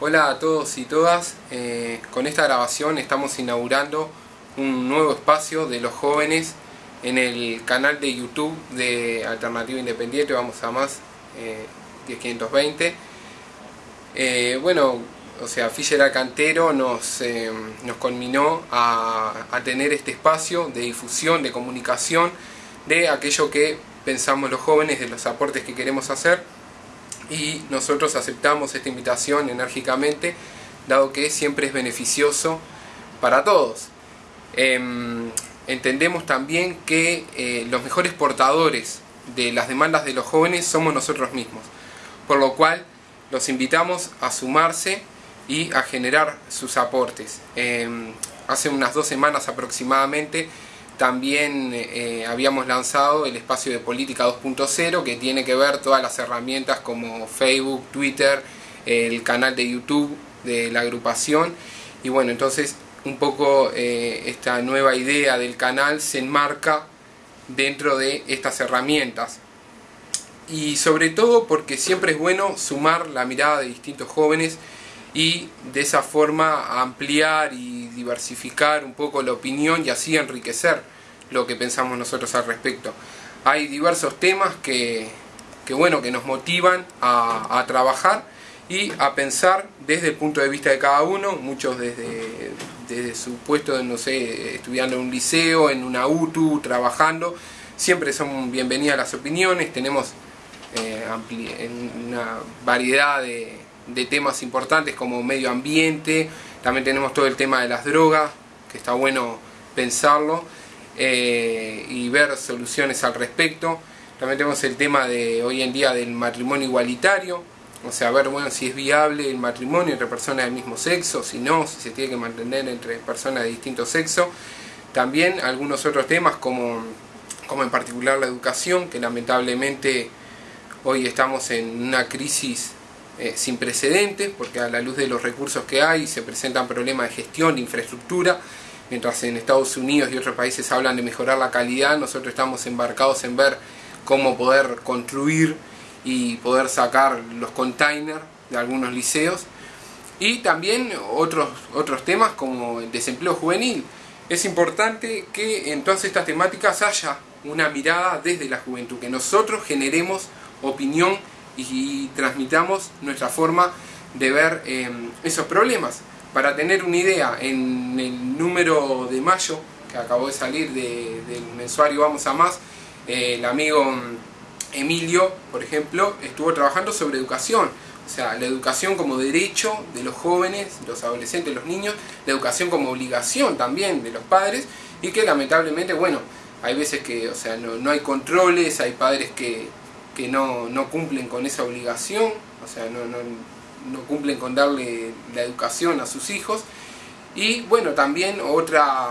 Hola a todos y todas, eh, con esta grabación estamos inaugurando un nuevo espacio de los jóvenes en el canal de YouTube de Alternativa Independiente, vamos a más, eh, 10520. Eh, bueno, o sea, Fischer Alcantero nos, eh, nos culminó a, a tener este espacio de difusión, de comunicación, de aquello que pensamos los jóvenes, de los aportes que queremos hacer y nosotros aceptamos esta invitación enérgicamente, dado que siempre es beneficioso para todos. Em, entendemos también que eh, los mejores portadores de las demandas de los jóvenes somos nosotros mismos, por lo cual los invitamos a sumarse y a generar sus aportes. Em, hace unas dos semanas aproximadamente también eh, habíamos lanzado el espacio de política 2.0 que tiene que ver todas las herramientas como Facebook, Twitter, el canal de YouTube de la agrupación. Y bueno, entonces un poco eh, esta nueva idea del canal se enmarca dentro de estas herramientas. Y sobre todo porque siempre es bueno sumar la mirada de distintos jóvenes y de esa forma ampliar y diversificar un poco la opinión y así enriquecer lo que pensamos nosotros al respecto. Hay diversos temas que, que bueno, que nos motivan a, trabajar y a pensar desde el punto de vista de cada uno, muchos desde, desde su puesto, no sé, estudiando en un liceo, en una UTU, trabajando, siempre son bienvenidas las opiniones, tenemos eh, una variedad de, de temas importantes como medio ambiente, también tenemos todo el tema de las drogas, que está bueno pensarlo, eh, y ver soluciones al respecto. También tenemos el tema de hoy en día del matrimonio igualitario, o sea, ver bueno, si es viable el matrimonio entre personas del mismo sexo, si no, si se tiene que mantener entre personas de distinto sexo. También algunos otros temas como, como en particular la educación, que lamentablemente hoy estamos en una crisis eh, sin precedentes, porque a la luz de los recursos que hay se presentan problemas de gestión, de infraestructura, mientras en Estados Unidos y otros países hablan de mejorar la calidad, nosotros estamos embarcados en ver cómo poder construir y poder sacar los containers de algunos liceos. Y también otros, otros temas como el desempleo juvenil. Es importante que en todas estas temáticas haya una mirada desde la juventud, que nosotros generemos opinión y transmitamos nuestra forma de ver eh, esos problemas. Para tener una idea, en el número de mayo, que acabó de salir de, del mensuario Vamos a Más, el amigo Emilio, por ejemplo, estuvo trabajando sobre educación. O sea, la educación como derecho de los jóvenes, los adolescentes, los niños, la educación como obligación también de los padres, y que lamentablemente, bueno, hay veces que, o sea, no, no hay controles, hay padres que, que no, no, cumplen con esa obligación, o sea, no, no, cumplen con darle la educación a sus hijos. Y bueno, también otra,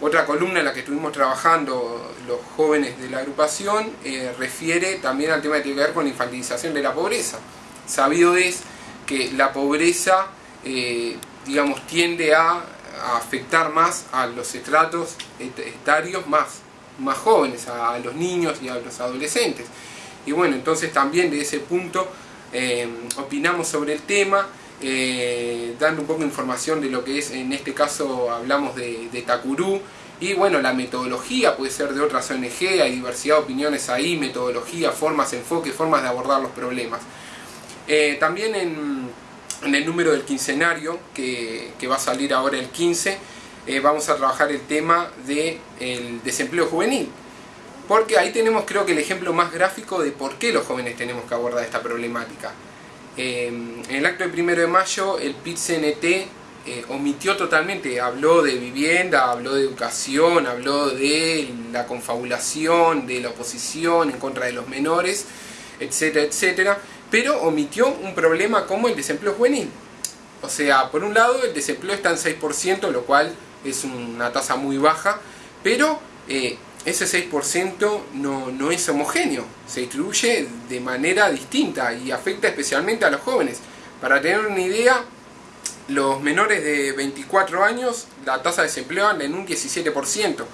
otra columna en la que estuvimos trabajando los jóvenes de la agrupación eh, refiere también al tema que tiene que ver con la infantilización de la pobreza. Sabido es que la pobreza, eh, digamos, tiende a, afectar más a los estratos etarios más, más jóvenes, a los niños y a los adolescentes. Y bueno, entonces también de ese punto eh, opinamos sobre el tema, eh, dando un poco de información de lo que es, en este caso hablamos de, de Takuru, y bueno, la metodología puede ser de otras ONG, hay diversidad de opiniones ahí, metodología, formas, enfoque, formas de abordar los problemas. Eh, también en, en, el número del quincenario, que, que, va a salir ahora el 15, eh, vamos a trabajar el tema del de desempleo juvenil porque ahí tenemos creo que el ejemplo más gráfico de por qué los jóvenes tenemos que abordar esta problemática. Eh, en el acto del primero de mayo el PIT-CNT eh, omitió totalmente, habló de vivienda, habló de educación, habló de la confabulación, de la oposición en contra de los menores, etcétera, etcétera, pero omitió un problema como el desempleo juvenil. O sea, por un lado el desempleo está en 6%, lo cual es una tasa muy baja, pero eh, ese 6% no, no es homogéneo, se distribuye de manera distinta y afecta especialmente a los jóvenes. Para tener una idea, los menores de 24 años, la tasa de desempleo anda en un 17%.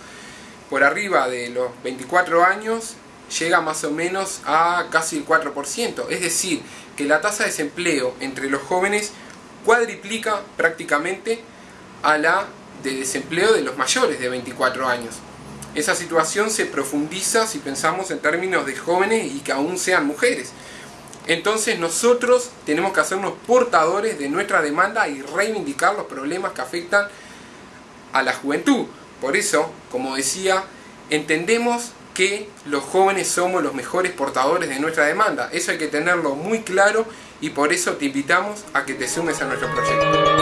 Por arriba de los 24 años llega más o menos a casi el 4%. Es decir, que la tasa de desempleo entre los jóvenes cuadriplica prácticamente a la de desempleo de los mayores de 24 años. Esa situación se profundiza si pensamos en términos de jóvenes y que aún sean mujeres. Entonces nosotros tenemos que hacernos portadores de nuestra demanda y reivindicar los problemas que afectan a la juventud. Por eso, como decía, entendemos que los jóvenes somos los mejores portadores de nuestra demanda. Eso hay que tenerlo muy claro y por eso te invitamos a que te sumes a nuestro proyecto.